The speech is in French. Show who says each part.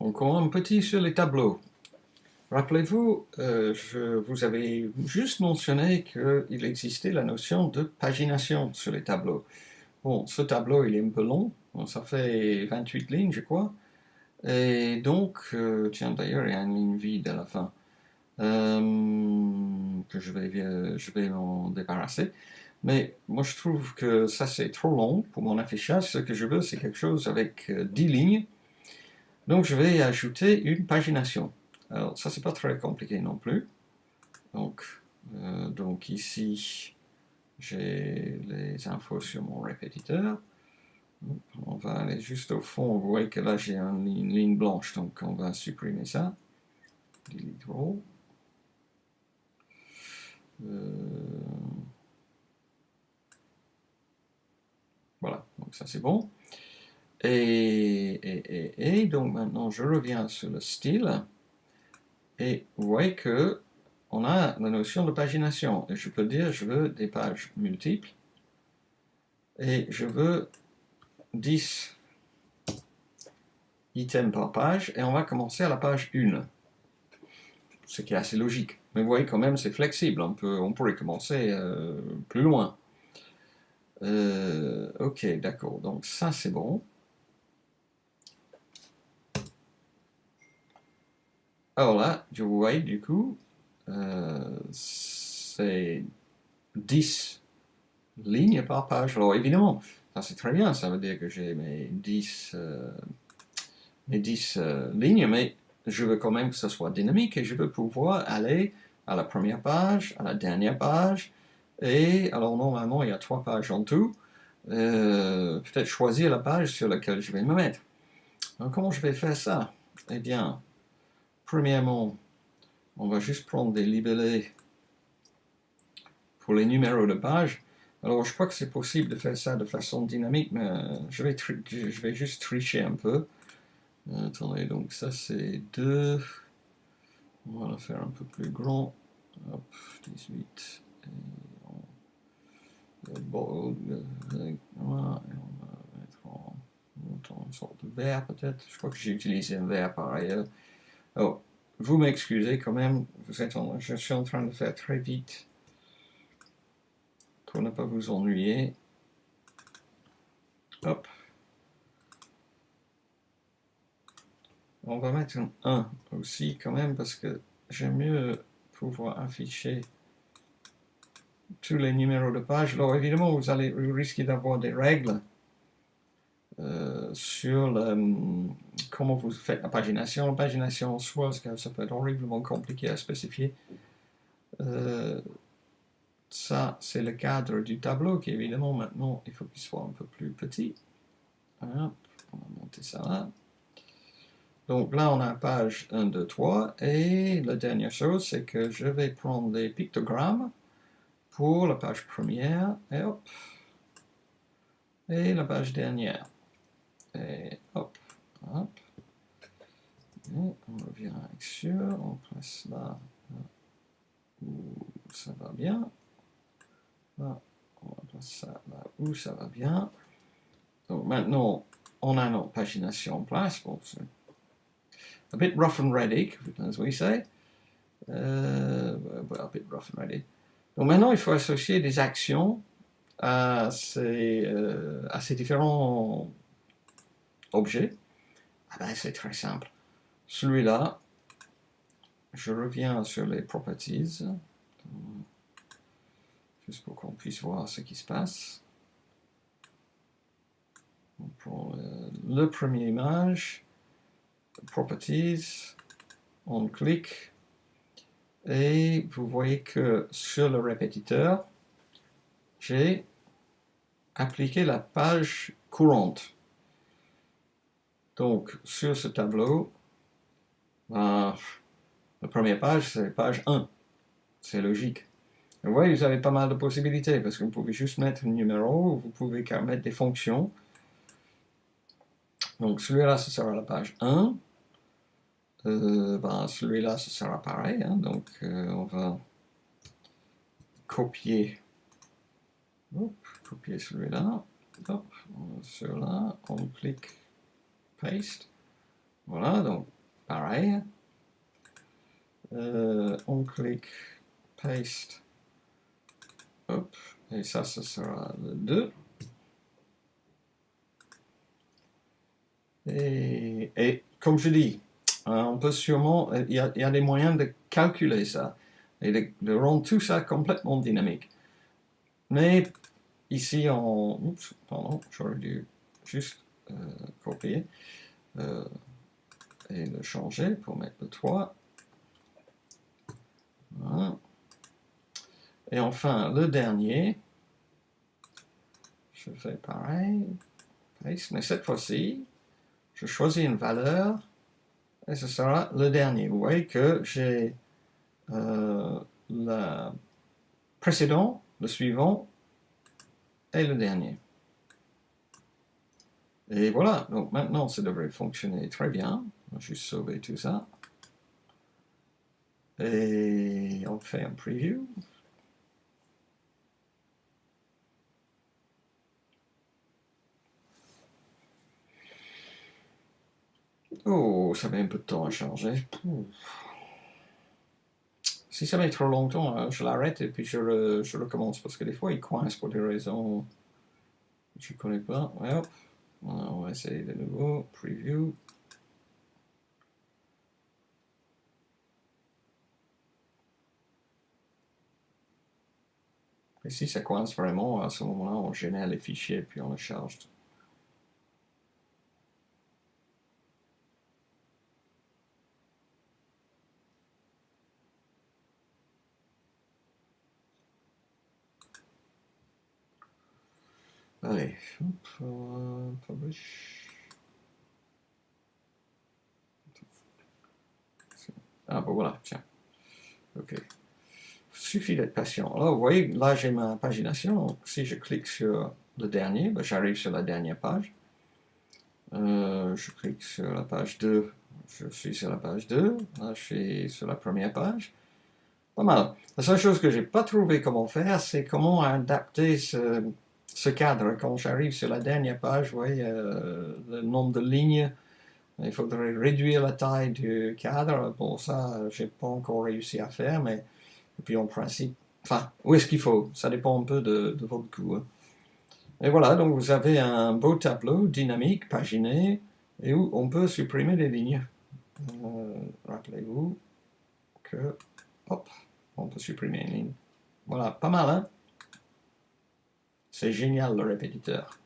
Speaker 1: Encore un petit sur les tableaux. Rappelez-vous, euh, je vous avais juste mentionné qu'il existait la notion de pagination sur les tableaux. Bon, ce tableau, il est un peu long, ça fait 28 lignes, je crois. Et donc, euh, tiens, d'ailleurs, il y a une ligne vide à la fin, euh, que je vais, je vais m'en débarrasser. Mais moi, je trouve que ça, c'est trop long pour mon affichage. Ce que je veux, c'est quelque chose avec 10 lignes, donc je vais ajouter une pagination. Alors ça c'est pas très compliqué non plus. Donc, euh, donc ici j'ai les infos sur mon répétiteur. On va aller juste au fond, vous voyez que là j'ai une, ligne blanche, donc on va supprimer ça. Delete row. Euh, voilà, donc ça c'est bon. Et, donc maintenant je reviens sur le style. Et vous voyez que on a la notion de pagination. Et je peux dire je veux des pages multiples. Et je veux 10 items par page. Et on va commencer à la page 1. Ce qui est assez logique. Mais vous voyez quand même c'est flexible. On, peut, on pourrait commencer euh, plus loin. Euh, ok, d'accord. Donc ça c'est bon. Alors là, je vois du coup, euh, c'est 10 lignes par page. Alors évidemment, ça c'est très bien, ça veut dire que j'ai mes 10, euh, mes 10 euh, lignes, mais je veux quand même que ce soit dynamique et je veux pouvoir aller à la première page, à la dernière page, et alors normalement il y a trois pages en tout, peut-être choisir la page sur laquelle je vais me mettre. Alors comment je vais faire ça? Eh bien, Premièrement, on va juste prendre des libellés pour les numéros de page. Alors, je crois que c'est possible de faire ça de façon dynamique, mais euh, je vais, je vais juste tricher un peu. Euh, attendez, donc ça c'est 2. On va le faire un peu plus grand. Hop, 18. Et on, et on va mettre en, en sorte de vert peut-être. Je crois que j'ai utilisé un vert par ailleurs. Vous m'excusez quand même, vous êtes je suis en train de faire très vite pour ne pas vous ennuyer. Hop. On va mettre un 1 aussi quand même parce que j'aime mieux pouvoir afficher tous les numéros de page. Alors évidemment, vous, allez, vous risquez d'avoir des règles euh, sur comment vous faites la pagination. La pagination en soi, ça peut être horriblement compliqué à spécifier. Euh, ça, c'est le cadre du tableau qui, évidemment, maintenant, il faut qu'il soit un peu plus petit. on va monter ça là. Donc là, on a page 1, 2, 3. Et la dernière chose, c'est que je vais prendre des pictogrammes pour la page première. Et hop. Et la page dernière. Et hop, hop. Et on on place là, où ça va bien. Là, on va placer ça là où ça va bien. Donc maintenant, on a notre pagination en place. Bon, c'est a bit rough and ready, as we say. Euh, a bit rough and ready. Donc maintenant, il faut associer des actions à ces, euh, à ces différents objet, ah ben, c'est très simple. Celui-là, je reviens sur les properties, juste pour qu'on puisse voir ce qui se passe. Pour le, premier image, properties, on clique, et vous voyez que sur le répétiteur, j'ai appliqué la page courante. Donc, sur ce tableau, ben, la première page, c'est page 1. C'est logique. Vous voyez, vous avez pas mal de possibilités, parce que vous pouvez juste mettre un numéro, vous pouvez mettre des fonctions. Donc, celui-là, ce sera la page 1. Euh, ben, celui-là, ce sera pareil. Hein. donc, euh, on va copier, copier celui-là. Hop, sur là, on clique paste. Voilà, donc pareil. Euh, on clique paste. Hop, et ça, ce sera le 2. Et, comme je dis, hein, on peut sûrement, il y, a, des moyens de calculer ça et de, rendre tout ça complètement dynamique. Mais ici, on... Pardon, j'aurais dû juste euh, copier euh, et le changer pour mettre le 3. Et enfin, le dernier, je fais pareil, mais cette fois-ci, je choisis une valeur et ce sera le dernier. Vous voyez que j'ai euh, le précédent, le suivant et le dernier. Et voilà, donc maintenant ça devrait fonctionner très bien. On va juste sauver tout ça. Et on fait un preview. Oh, ça met un peu de temps à changer. Si ça met trop longtemps, hein, je l'arrête et puis je, je, recommence parce que des fois il coince pour des raisons que je connais pas. On va essayer de nouveau. Preview. Et si ça coince vraiment, à ce moment-là, on génère les fichiers puis on les charge. Allez, hop, publish. Ah, bon voilà, tiens. Ok. Suffit d'être patient. Alors, vous voyez, là, j'ai ma pagination. Si je clique sur le dernier, ben, j'arrive sur la dernière page. Euh, je clique sur la page 2. Je suis sur la page 2. Là, je suis sur la première page. Pas mal. La seule chose que j'ai pas trouvé comment faire, c'est comment adapter ce ce cadre, quand j'arrive sur la dernière page, vous voyez euh, le nombre de lignes, il faudrait réduire la taille du cadre. Bon, ça, j'ai pas encore réussi à faire, mais puis en principe, enfin, où est-ce qu'il faut? Ça dépend un peu de, votre goût. Hein. Et voilà, donc vous avez un beau tableau dynamique, paginé, et où on peut supprimer les lignes. Euh, rappelez-vous que, hop, on peut supprimer une ligne. Voilà, pas mal, hein c'est génial le répétiteur.